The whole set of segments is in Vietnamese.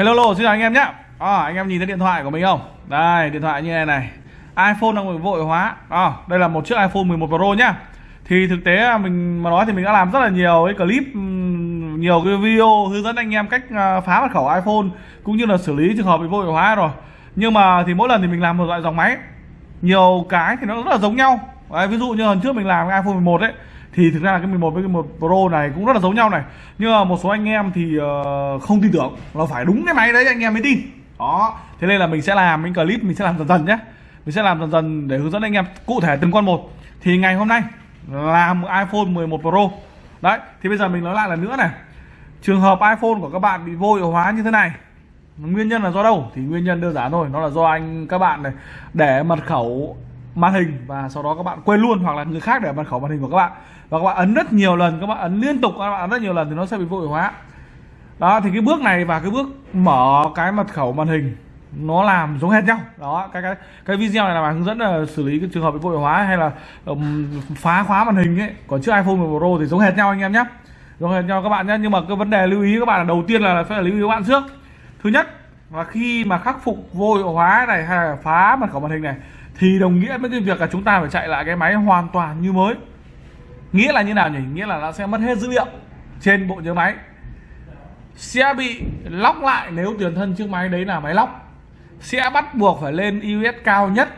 Hello, hello, xin chào anh em nhé. À, Anh em nhìn thấy điện thoại của mình không? Đây, điện thoại như này này. iPhone đang bị vội hóa. À, Đây là một chiếc iPhone 11 Pro nhá. Thì thực tế mình mà nói thì mình đã làm rất là nhiều cái clip Nhiều cái video hướng dẫn anh em cách à, phá mật khẩu iPhone Cũng như là xử lý trường hợp bị vội hóa rồi. Nhưng mà thì mỗi lần thì mình làm một loại dòng máy. Nhiều cái thì nó rất là giống nhau. Đấy, Ví dụ như lần trước mình làm cái iPhone 11 ấy thì thực ra là cái 11 với cái 11 Pro này cũng rất là giống nhau này. Nhưng mà một số anh em thì uh, không tin tưởng. Là phải đúng cái máy đấy anh em mới tin. Đó. Thế nên là mình sẽ làm những clip mình sẽ làm dần dần nhé mình sẽ làm dần dần để hướng dẫn anh em cụ thể từng con một. Thì ngày hôm nay làm iPhone 11 Pro. Đấy thì bây giờ mình nói lại lần nữa này. Trường hợp iPhone của các bạn bị vô hiệu hóa như thế này nguyên nhân là do đâu? Thì nguyên nhân đơn giản thôi nó là do anh các bạn này để mật khẩu màn hình và sau đó các bạn quên luôn hoặc là người khác để mật khẩu màn hình của các bạn. Và các bạn ấn rất nhiều lần các bạn ấn liên tục các bạn ấn rất nhiều lần thì nó sẽ bị vô hiệu hóa. Đó thì cái bước này và cái bước mở cái mật khẩu màn hình nó làm giống hệt nhau. Đó cái cái cái video này là hướng dẫn là xử lý cái trường hợp bị vô hiệu hóa hay là um, phá khóa màn hình ấy. Còn trước iPhone 11 Pro thì giống hệt nhau anh em nhé. Giống hệt nhau các bạn nhé. Nhưng mà cái vấn đề lưu ý các bạn là đầu tiên là phải lưu ý các bạn trước. Thứ nhất là khi mà khắc phục vô hiệu hóa này hay là phá mật khẩu màn hình này thì đồng nghĩa với cái việc là chúng ta phải chạy lại cái máy hoàn toàn như mới. Nghĩa là như nào nhỉ? Nghĩa là nó sẽ mất hết dữ liệu trên bộ nhớ máy. Sẽ bị lóc lại nếu tiền thân chiếc máy đấy là máy lóc sẽ bắt buộc phải lên iOS cao nhất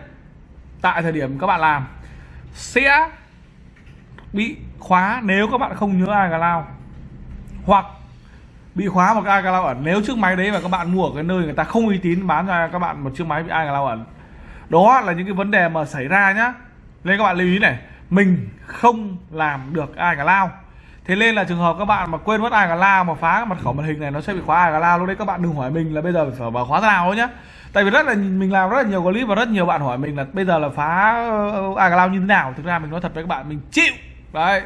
tại thời điểm các bạn làm. Sẽ bị khóa nếu các bạn không nhớ iCloud. Hoặc bị khóa một cái iCloud ẩn nếu chiếc máy đấy mà các bạn mua ở cái nơi người ta không uy tín bán cho các bạn một chiếc máy bị iCloud ẩn đó là những cái vấn đề mà xảy ra nhá. Nên các bạn lưu ý này mình không làm được ai cả lao. Thế nên là trường hợp các bạn mà quên mất ai cả lao mà phá mật khẩu màn hình này nó sẽ bị khóa ai cả lao. Lúc đấy các bạn đừng hỏi mình là bây giờ phải mở khóa thế nào nhá. Tại vì rất là mình làm rất là nhiều clip và rất nhiều bạn hỏi mình là bây giờ là phá ờ, ai cả lao như thế nào. Thực ra mình nói thật với các bạn mình chịu. Đấy.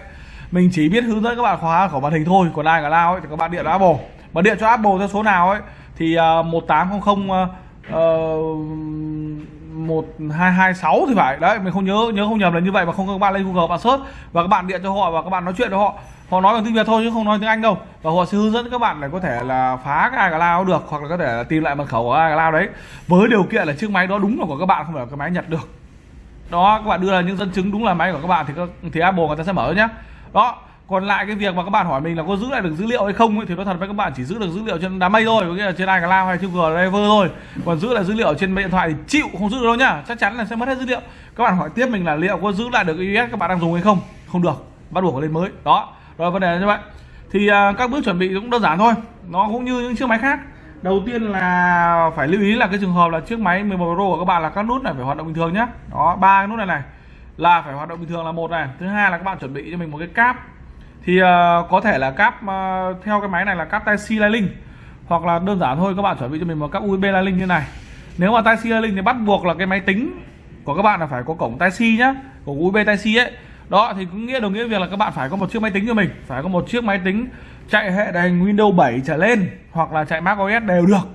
Mình chỉ biết hướng dẫn các bạn khóa khẩu màn hình thôi còn ai cả lao ấy thì các bạn điện cho Apple. Mà điện cho Apple theo số nào ấy thì uh, 1800 uh, uh, 1226 thì phải. Đấy, mình không nhớ nhớ không nhầm là như vậy mà không các bạn lên Google bạn search và các bạn điện cho họ và các bạn nói chuyện với họ. Họ nói bằng tiếng Việt thôi chứ không nói tiếng Anh đâu. Và họ sẽ hướng dẫn các bạn để có thể là phá cái iCloud được hoặc là có thể là tìm lại mật khẩu của iCloud đấy. Với điều kiện là chiếc máy đó đúng là của các bạn, không phải là cái máy Nhật được. Đó, các bạn đưa ra những dẫn chứng đúng là máy của các bạn thì thì Apple người ta sẽ mở nhá. Đó còn lại cái việc mà các bạn hỏi mình là có giữ lại được dữ liệu hay không ấy, thì nói thật với các bạn chỉ giữ được dữ liệu trên đám mây thôi có nghĩa là trên iCloud hay trên Google Drive thôi. Còn giữ lại dữ liệu trên điện thoại thì chịu không giữ được đâu nhá. Chắc chắn là sẽ mất hết dữ liệu. Các bạn hỏi tiếp mình là liệu có giữ lại được iOS các bạn đang dùng hay không? Không được bắt buộc phải lên mới. Đó rồi vấn đề là như vậy. Thì uh, các bước chuẩn bị cũng đơn giản thôi. Nó cũng như những chiếc máy khác. Đầu tiên là phải lưu ý là cái trường hợp là chiếc máy 11 Pro của các bạn là các nút này phải hoạt động bình thường nhá. Đó ba cái nút này này là phải hoạt động bình thường là một này. Thứ hai là các bạn chuẩn bị cho mình một cái cáp thì uh, có thể là cáp uh, theo cái máy này là cáp tai C Lightning. Hoặc là đơn giản thôi các bạn chuẩn bị cho mình một cáp USB Lightning như này. Nếu mà tai C Lightning thì bắt buộc là cái máy tính của các bạn là phải có cổng tai C nhá cổng USB tai C ấy. Đó thì cũng nghĩa đồng nghĩa việc là các bạn phải có một chiếc máy tính cho mình phải có một chiếc máy tính chạy hệ điều hành Windows 7 trở lên hoặc là chạy Mac OS đều được.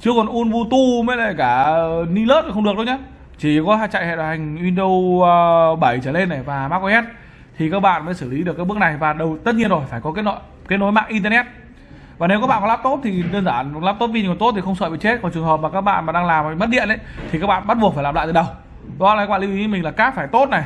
Chứ còn Ubuntu mới lại cả Linux không được đâu nhá. Chỉ có chạy hệ điều hành Windows ờ, 7 trở lên này và Mac OS thì các bạn mới xử lý được cái bước này. Và đầu, tất nhiên rồi, phải có cái nội kết nối mạng internet. Và nếu các bạn có laptop thì đơn giản laptop pin còn tốt thì không sợ bị chết. Còn trường hợp mà các bạn mà đang làm mà mất điện đấy thì các bạn bắt buộc phải làm lại từ đầu. Đó là các bạn lưu ý mình là cáp phải tốt này,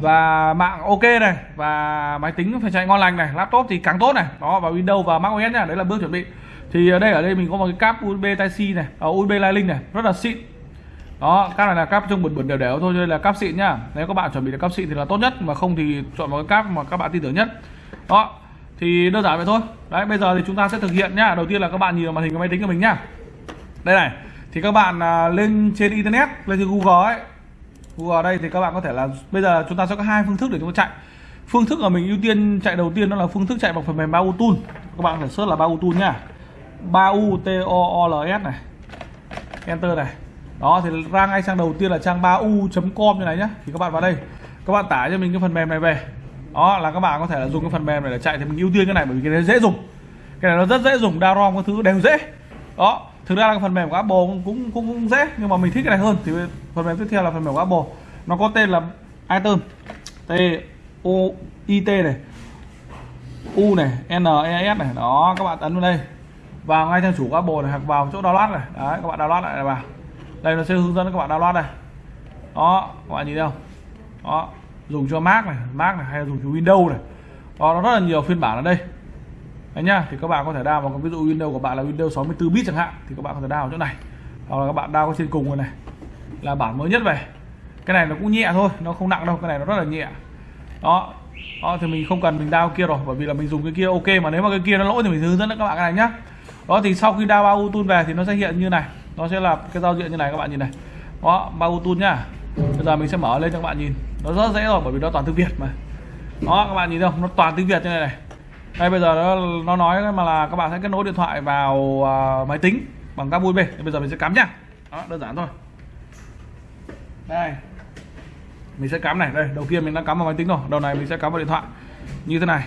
và mạng ok này, và máy tính phải chạy ngon lành này, laptop thì càng tốt này. Đó, và Windows và Mac OS nha, đấy là bước chuẩn bị. Thì ở đây ở đây mình có một cái cáp USB Type C này à, ở USB Lightning này, rất là xịn đó, cáp này là cáp trung bẩn bẩn đều đều thôi đây là cáp xịn nhá. Nếu các bạn chuẩn bị được cáp xịn thì là tốt nhất, mà không thì chọn một cái cáp mà các bạn tin tưởng nhất. Đó, thì đơn giản vậy thôi. Đấy, bây giờ thì chúng ta sẽ thực hiện nhá. Đầu tiên là các bạn nhìn vào màn hình của máy tính của mình nhá. Đây này, thì các bạn à, lên trên internet, lên trên google ấy. Google đây thì các bạn có thể là, bây giờ chúng ta sẽ có hai phương thức để chúng ta chạy. Phương thức mà mình ưu tiên chạy đầu tiên đó là phương thức chạy bằng phần mềm Bau Tool. Các bạn phải search là Bau Tool nhá. U T O O L S này. Enter này đó thì ra ngay trang đầu tiên là trang 3u.com như này nhá. Thì các bạn vào đây. Các bạn tải cho mình cái phần mềm này về. Đó là các bạn có thể là dùng cái phần mềm này để chạy thì mình ưu tiên cái này bởi vì cái này dễ dùng. Cái này nó rất dễ dùng download các thứ đều dễ. Đó thực ra là cái phần mềm của Apple cũng, cũng cũng cũng dễ nhưng mà mình thích cái này hơn. Thì phần mềm tiếp theo là phần mềm của Apple. Nó có tên là item. T o i t này. U này n e s này. Đó các bạn ấn vào đây. Vào ngay trang chủ của Apple này hoặc vào chỗ download này. Đấy các bạn download lại là vào đây nó sẽ hướng dẫn các bạn download này, đó các bạn nhìn thấy không? Đó dùng cho Mac này Mac này hay là dùng cho Windows này. Đó nó rất là nhiều phiên bản ở đây. Đấy nhá thì các bạn có thể đao vào ví dụ Windows của bạn là Windows 64 bit chẳng hạn thì các bạn có thể download chỗ này. Hoặc là các bạn download trên cùng rồi này. Là bản mới nhất về. Cái này nó cũng nhẹ thôi nó không nặng đâu cái này nó rất là nhẹ. Đó đó thì mình không cần mình đao kia rồi bởi vì là mình dùng cái kia ok mà nếu mà cái kia nó lỗi thì mình hướng dẫn các bạn cái này nhá. Đó thì sau khi đao bao tool về thì nó sẽ hiện như này nó sẽ là cái giao diện như này các bạn nhìn này. Đó Bluetooth nhá. Bây giờ mình sẽ mở lên cho các bạn nhìn. Nó rất dễ rồi bởi vì nó toàn tiếng việt mà. Đó các bạn nhìn không? Nó toàn tiếng việt như này này. Đây bây giờ nó nó nói mà là các bạn sẽ kết nối điện thoại vào uh, máy tính bằng các USB. Bây giờ mình sẽ cắm nhá. Đó đơn giản thôi. Đây. Mình sẽ cắm này. Đây đầu kia mình đã cắm vào máy tính rồi đầu này mình sẽ cắm vào điện thoại. Như thế này.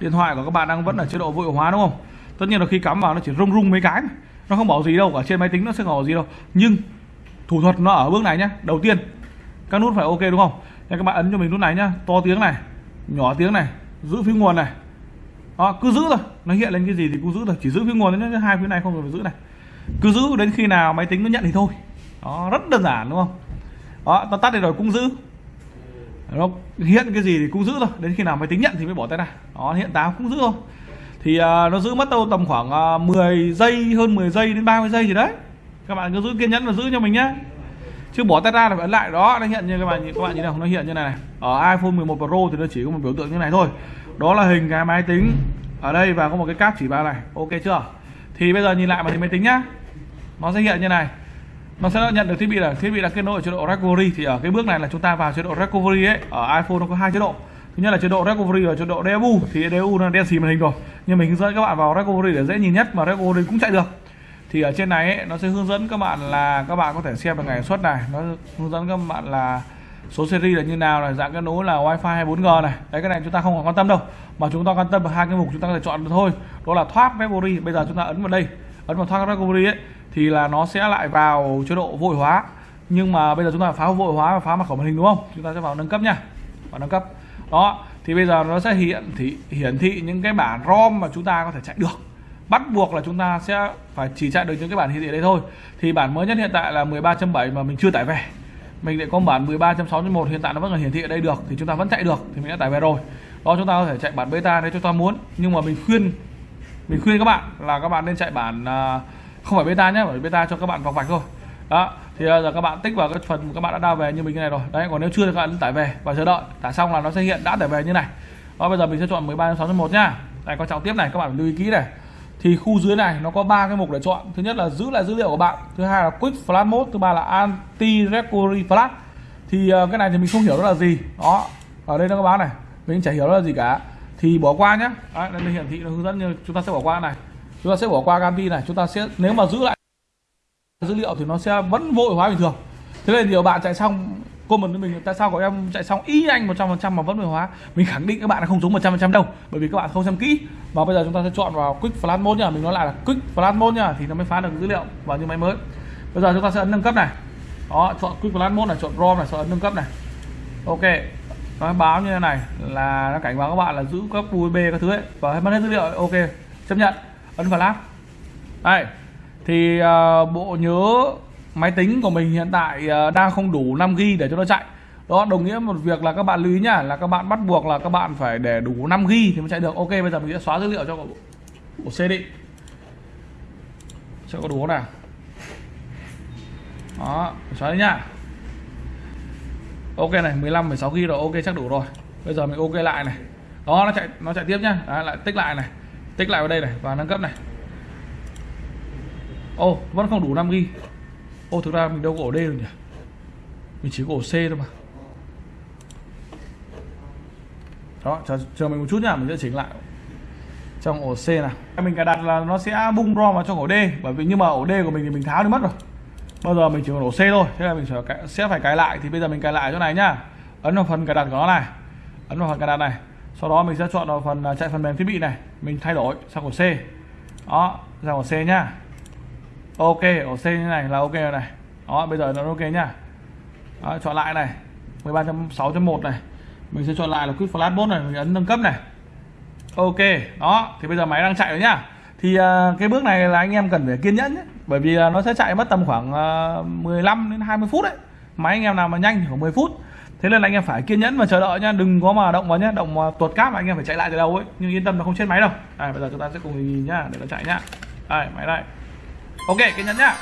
Điện thoại của các bạn đang vẫn ở chế độ vô hiệu hóa đúng không? Tất nhiên là khi cắm vào nó chỉ rung rung mấy cái nó không bảo gì đâu, ở trên máy tính nó sẽ không bảo gì đâu. Nhưng thủ thuật nó ở bước này nhá. Đầu tiên, các nút phải ok đúng không? Thế các bạn ấn cho mình nút này nhá. To tiếng này, nhỏ tiếng này, giữ phía nguồn này. Đó, cứ giữ thôi. Nó hiện lên cái gì thì cứ giữ thôi. Chỉ giữ phía nguồn nhé hai phía này không cần phải giữ này. Cứ giữ đến khi nào máy tính nó nhận thì thôi. Đó, rất đơn giản đúng không? Đó ta tắt đi rồi cũng giữ. Nó hiện cái gì thì cũng giữ thôi. Đến khi nào máy tính nhận thì mới bỏ tay ra. Đó, hiện táo cũng giữ thôi thì uh, nó giữ mất đâu tầm khoảng à, uh, 10 giây hơn 10 giây đến 30 giây gì đấy. Các bạn cứ giữ kiên nhẫn và giữ cho mình nhé chứ bỏ tay ra là phải ấn lại đó. Nó hiện như các bạn các bạn nhìn nào nó hiện như này, này. Ở iPhone 11 Pro thì nó chỉ có một biểu tượng như này thôi. Đó là hình cái máy tính ở đây và có một cái cáp chỉ vào này. Ok chưa? Thì bây giờ nhìn lại màn hình máy tính nhá. Nó sẽ hiện như này. Nó sẽ nhận được thiết bị là thiết bị là kết nối ở chế độ recovery thì ở cái bước này là chúng ta vào chế độ recovery ấy. Ở iPhone nó có hai chế độ thứ nhất là chế độ recovery và chế độ DFU thì DFU nó đen xì màn hình rồi. Nhưng mình hướng dẫn các bạn vào recovery để dễ nhìn nhất mà recovery cũng chạy được. Thì ở trên này ấy, nó sẽ hướng dẫn các bạn là các bạn có thể xem được ngày xuất này. Nó hướng dẫn các bạn là số series là như nào này dạng kết nối là wifi hay 4G này. Đấy cái này chúng ta không còn quan tâm đâu. Mà chúng ta quan tâm vào hai cái mục chúng ta có thể chọn được thôi. Đó là thoát recovery bây giờ chúng ta ấn vào đây. Ấn vào thoát recovery ấy thì là nó sẽ lại vào chế độ vội hóa. Nhưng mà bây giờ chúng ta phá vội hóa và phá mặt khẩu màn hình đúng không? Chúng ta sẽ vào nâng cấp nha. Vào nâng cấp đó, thì bây giờ nó sẽ hiện thị, hiển thị những cái bản ROM mà chúng ta có thể chạy được. Bắt buộc là chúng ta sẽ phải chỉ chạy được những cái bản hiển thị đấy thôi. Thì bản mới nhất hiện tại là 13.7 mà mình chưa tải về. Mình lại có bản 13.6.1 hiện tại nó vẫn còn hiển thị ở đây được, thì chúng ta vẫn chạy được, thì mình đã tải về rồi. Đó, chúng ta có thể chạy bản beta nếu chúng ta muốn. Nhưng mà mình khuyên mình khuyên các bạn là các bạn nên chạy bản à, không phải beta nhé, bởi beta cho các bạn vòng vạch thôi. Đó thì ờ, giờ các bạn tích vào cái phần các bạn đã đao về như mình cái này rồi. Đấy còn nếu chưa thì các bạn tải về và chờ đợi. Tải xong là nó sẽ hiện đã tải về như này. Đó bây giờ mình sẽ chọn 13 6 1 nhá. Đây quan trọng tiếp này các bạn lưu ý kỹ này. Thì khu dưới này nó có ba cái mục để chọn. Thứ nhất là giữ lại dữ liệu của bạn. Thứ hai là quick flash mode. Thứ ba là anti recovery flash thì ờ, cái này thì mình không hiểu đó là gì. Đó ở đây nó có báo này. Mình chả hiểu đó là gì cả. Thì bỏ qua nhé đấy, đây hiển thị nó hướng dẫn như chúng ta sẽ bỏ qua này. Chúng ta sẽ bỏ qua anti này. Chúng ta sẽ nếu mà giữ lại dữ liệu thì nó sẽ vẫn vội hóa bình thường. Thế nên nhiều bạn chạy xong comment với mình, tại sao của em chạy xong y anh 100% mà vẫn vội hóa? Mình khẳng định các bạn là không trúng 100% đâu, bởi vì các bạn không xem kỹ. Và bây giờ chúng ta sẽ chọn vào quick flash mode nha mình nói lại là quick flash mode nha thì nó mới phá được dữ liệu vào như máy mới. Bây giờ chúng ta sẽ ấn nâng cấp này. Đó, chọn quick flash mode này, chọn rom này chọn ấn nâng cấp này. Ok, nó báo như thế này, là nó cảnh báo các bạn là giữ các USB các thứ ấy, và mất hết dữ liệu ok, chấp nhận. Ấn flash đây thì uh, bộ nhớ máy tính của mình hiện tại uh, đang không đủ 5 g để cho nó chạy. Đó đồng nghĩa một việc là các bạn lưu ý nhá là các bạn bắt buộc là các bạn phải để đủ 5 g thì mới chạy được. Ok bây giờ mình sẽ xóa dữ liệu cho bộ, bộ C đi. Sẽ có đủ nào? Đó xóa đi nhá. Ok này 15 16 GB rồi ok chắc đủ rồi. Bây giờ mình ok lại này. Đó nó chạy nó chạy tiếp nhá. Đấy, lại tích lại này. Tích lại vào đây này và nâng cấp này ô oh, vẫn không đủ 5 g ô oh, thực ra mình đâu có ổ D được nhỉ? Mình chỉ có ổ C thôi mà. Đó chờ, chờ mình một chút nhá mình sẽ chỉnh lại trong ổ C này mình cài đặt là nó sẽ bung ROM vào trong ổ D bởi vì nhưng mà ổ D của mình thì mình tháo đi mất rồi. Bao giờ mình chỉ còn ổ C thôi thế là mình sẽ phải cài lại. Thì bây giờ mình cài lại chỗ này nhá. Ấn vào phần cài đặt của nó này. Ấn vào phần cài đặt này. Sau đó mình sẽ chọn vào phần à, chạy phần mềm thiết bị này. Mình thay đổi sang ổ C. Đó sang ổ C nhá ok ở C như này là ok rồi này. Đó bây giờ nó ok nhá. Đó, chọn lại này. 13.6.1 này. Mình sẽ chọn lại là quick flash mode này mình ấn nâng cấp này. Ok đó thì bây giờ máy đang chạy rồi nhá. Thì uh, cái bước này là anh em cần phải kiên nhẫn nhé bởi vì uh, nó sẽ chạy mất tầm khoảng à, uh, 15 đến 20 phút đấy. Máy anh em nào mà nhanh thì khoảng 10 phút. Thế nên là anh em phải kiên nhẫn và chờ đợi nhá. Đừng có mà động vào nhá động mà tuột cáp mà anh em phải chạy lại từ đầu ấy. Nhưng yên tâm là không chết máy đâu. Đây bây giờ chúng ta sẽ cùng nhìn nhá để nó chạy nhá. Đây máy đây ok kiên nhẫn nhá.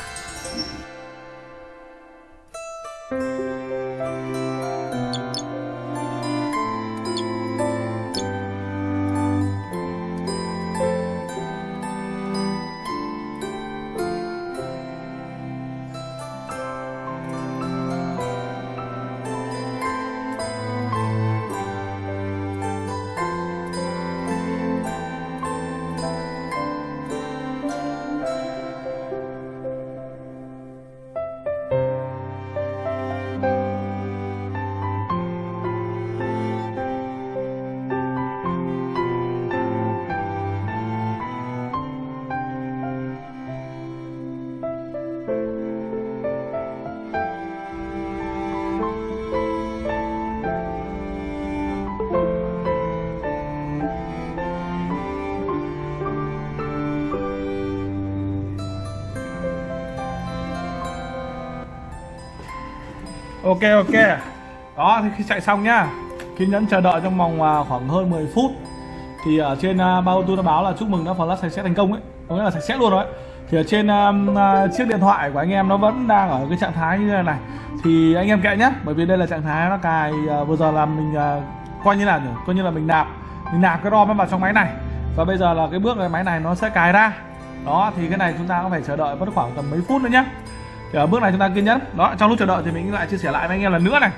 Ok ok. Đó thì khi chạy xong nhá. Kiên nhẫn chờ đợi trong vòng à, khoảng hơn 10 phút. Thì ở trên uh, bao tôi đã báo là chúc mừng đã flash sạch sẽ thành công ấy. Có nghĩa là sạch sẽ luôn rồi ấy. thì ở trên um, uh, chiếc điện thoại của anh em nó vẫn đang ở cái trạng thái như thế này. Thì anh em kệ nhé bởi vì đây là trạng thái nó cài uh, vừa giờ là mình uh, coi như là coi như là mình nạp. Mình nạp cái rom vào trong máy này. Và bây giờ là cái bước cái máy này nó sẽ cài ra. Đó thì cái này chúng ta có phải chờ đợi mất khoảng tầm mấy phút nữa nhé thì ở bước này chúng ta kiên nhẫn. Đó trong lúc chờ đợi thì mình lại chia sẻ lại với anh em lần nữa này.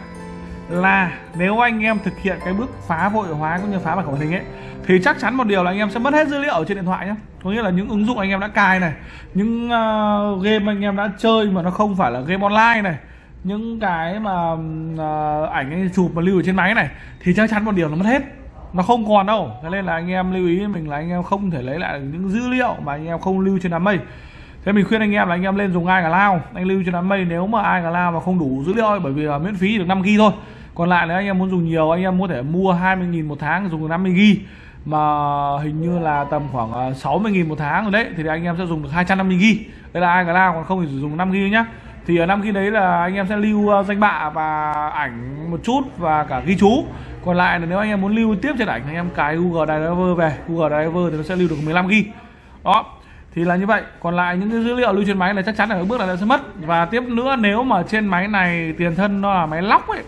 Là nếu anh em thực hiện cái bước phá vội hóa cũng như phá màn hình ấy thì chắc chắn một điều là anh em sẽ mất hết dữ liệu ở trên điện thoại nhé có nghĩa là những ứng dụng anh em đã cài này những uh, game anh em đã chơi mà nó không phải là game online này những cái mà uh, ảnh anh chụp mà lưu ở trên máy này thì chắc chắn một điều là mất hết. Nó không còn đâu. Thế nên là anh em lưu ý mình là anh em không thể lấy lại những dữ liệu mà anh em không lưu trên đám mây thế mình khuyên anh em là anh em lên dùng ai cả lao. Anh lưu cho đám mây, nếu mà ai cả lao mà không đủ dữ liệu bởi vì là miễn phí được 5 g thôi. Còn lại nếu anh em muốn dùng nhiều, anh em có thể mua 20.000 một tháng, dùng 50 g mà hình như là tầm khoảng à, 60.000 một tháng rồi đấy, thì anh em sẽ dùng được 250 g đây là ai cả lao, còn không thì dùng 5 g nhá. Thì ở năm g đấy là anh em sẽ lưu à, danh bạ và ảnh một chút và cả ghi chú. Còn lại là nếu anh em muốn lưu tiếp trên ảnh, anh em cài Google Driver về. Google Driver thì nó sẽ lưu được 15 g đó thì là như vậy. Còn lại những cái dữ liệu lưu trên máy là chắc chắn là ở bước này nó sẽ mất. Và tiếp nữa, nếu mà trên máy này tiền thân nó là máy lóc ấy,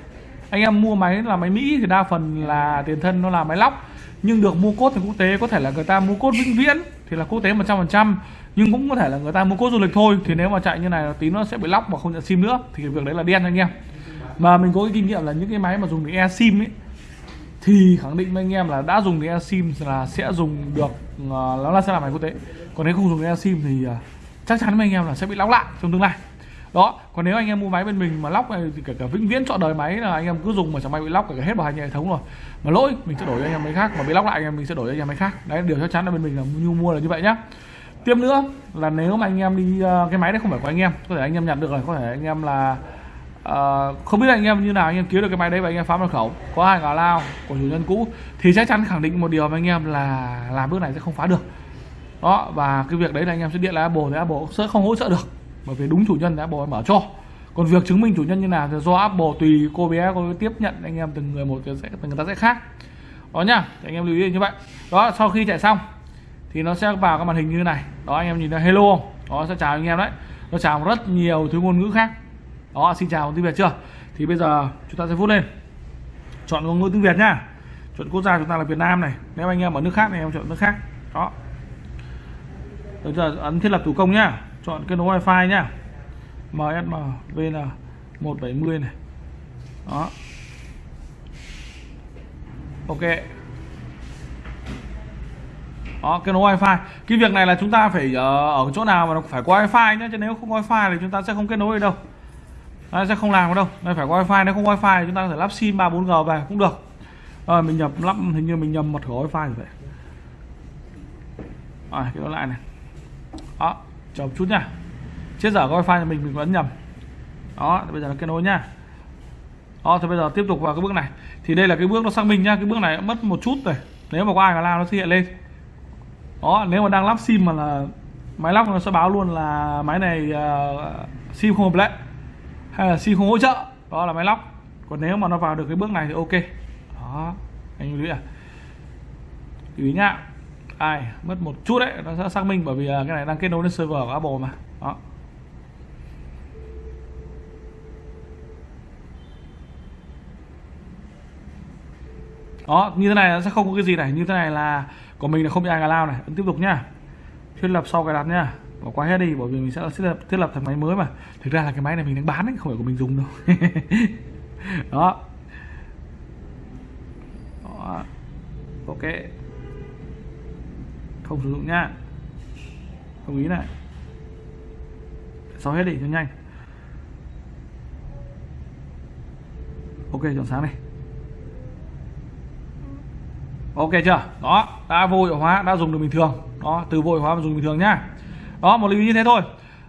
anh em mua máy là máy Mỹ thì đa phần là tiền thân nó là máy lóc. Nhưng được mua cốt thì quốc tế, có thể là người ta mua cốt vĩnh viễn thì là quốc tế 100% nhưng cũng có thể là người ta mua cốt du lịch thôi, thì nếu mà chạy như này tí nó sẽ bị lóc và không nhận sim nữa. Thì việc đấy là đen anh em. Mà mình có cái kinh nghiệm là những cái máy mà dùng cái e sim ấy thì khẳng định với anh em là đã dùng cái sim là sẽ dùng được uh, nó là sẽ làm máy quốc tế. Còn nếu không dùng cái sim thì uh, chắc chắn với anh em là sẽ bị lóc lại trong tương lai. Đó còn nếu anh em mua máy bên mình mà lóc này thì cả, cả vĩnh viễn chọn đời máy là anh em cứ dùng mà chẳng may bị lóc cả hết bảo hành hệ thống rồi. Mà lỗi mình sẽ đổi cho anh em máy khác mà bị lóc lại anh em mình sẽ đổi cho anh em máy khác. Đấy điều chắc chắn là bên mình là nhu mua là như vậy nhá. Tiếp nữa là nếu mà anh em đi uh, cái máy đấy không phải của anh em có thể anh em nhặt được rồi có thể anh em là uh, không biết anh em như nào anh em kiếm được cái máy đấy và anh em phá mật khẩu. Có hai ngả lao của chủ nhân cũ thì chắc chắn khẳng định một điều với anh em là làm bước này sẽ không phá được. Đó và cái việc đấy là anh em sẽ điện lại Apple thì Apple sẽ không hỗ trợ được. Bởi vì đúng chủ nhân thì Apple mở cho. Còn việc chứng minh chủ nhân như nào thì do Apple tùy cô bé cô tiếp nhận anh em từng người một thì sẽ từng người ta sẽ khác. Đó nhá thì anh em lưu ý như vậy. Đó sau khi chạy xong thì nó sẽ vào cái màn hình như thế này. Đó anh em nhìn thấy hello không? Đó sẽ chào anh em đấy. Nó chào rất nhiều thứ ngôn ngữ khác đó xin chào tiếng việt chưa? Thì bây giờ chúng ta sẽ vút lên. Chọn ngôn ngữ tiếng việt nhá. Chọn quốc gia chúng ta là việt nam này. Nếu anh em ở nước khác thì em chọn nước khác. Đó. Bây giờ ấn thiết lập thủ công nhá. Chọn kết nối wifi nhá. MSM VN 170 này. Đó. Ok. Đó kết nối wifi. Cái việc này là chúng ta phải ở, ở chỗ nào mà nó phải có wifi nhé chứ nếu không có wifi thì chúng ta sẽ không kết nối được đâu nó sẽ không làm được đâu. Đây phải có wifi. Nếu không wifi thì chúng ta có thể lắp sim 3 4 g về cũng được. Rồi mình nhập lắp hình như mình nhầm mật khẩu wifi rồi. Vậy rồi cái đó lại này. Đó chờ một chút nha. Chết dở có wifi thì mình mình vẫn nhầm đó bây giờ nó kết nối nha. Đó thì bây giờ tiếp tục vào cái bước này. Thì đây là cái bước nó xác minh nhá. Cái bước này mất một chút rồi. Nếu mà có ai mà làm nó sẽ hiện lên. Đó nếu mà đang lắp sim mà là máy lắp nó sẽ báo luôn là máy này uh, sim không hợp lệ hay là xin không hỗ trợ. Đó là máy lóc còn nếu mà nó vào được cái bước này thì ok. Đó, anh lưu ý à. Lưu ý nhá. Ai, mất một chút đấy, nó sẽ xác minh bởi vì à, cái này đang kết nối lên server của Apple mà. Đó. Đó, như thế này nó sẽ không có cái gì này. Như thế này là của mình là không bị ai lao này. Ấn tiếp tục nhá. Thiết lập sau cài đặt nhá bỏ qua hết đi bởi vì mình sẽ thiết lập, thiết lập thành máy mới mà. Thực ra là cái máy này mình đang bán ấy không phải của mình dùng đâu. Đó. đó. Ok. Không sử dụng nha, đồng ý này. Xóa hết đi cho nhanh. Ok chọn sáng này ok chưa? Đó đã vô hiệu hóa đã dùng được bình thường. Đó từ vô hiệu hóa mà dùng bình thường nhá đó một lưu như thế thôi.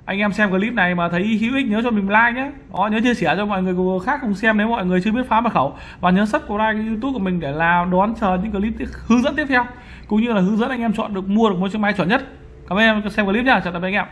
Anh em xem clip này mà thấy hữu ích nhớ cho mình like nhé. Đó nhớ chia sẻ cho mọi người khác cùng xem nếu mọi người chưa biết phá mật khẩu. Và nhớ subscribe cái youtube của mình để làm đón chờ những clip tiếp, hướng dẫn tiếp theo. Cũng như là hướng dẫn anh em chọn được mua được một chiếc máy chuẩn nhất. Cảm ơn em xem clip nha chào tạm biệt anh em.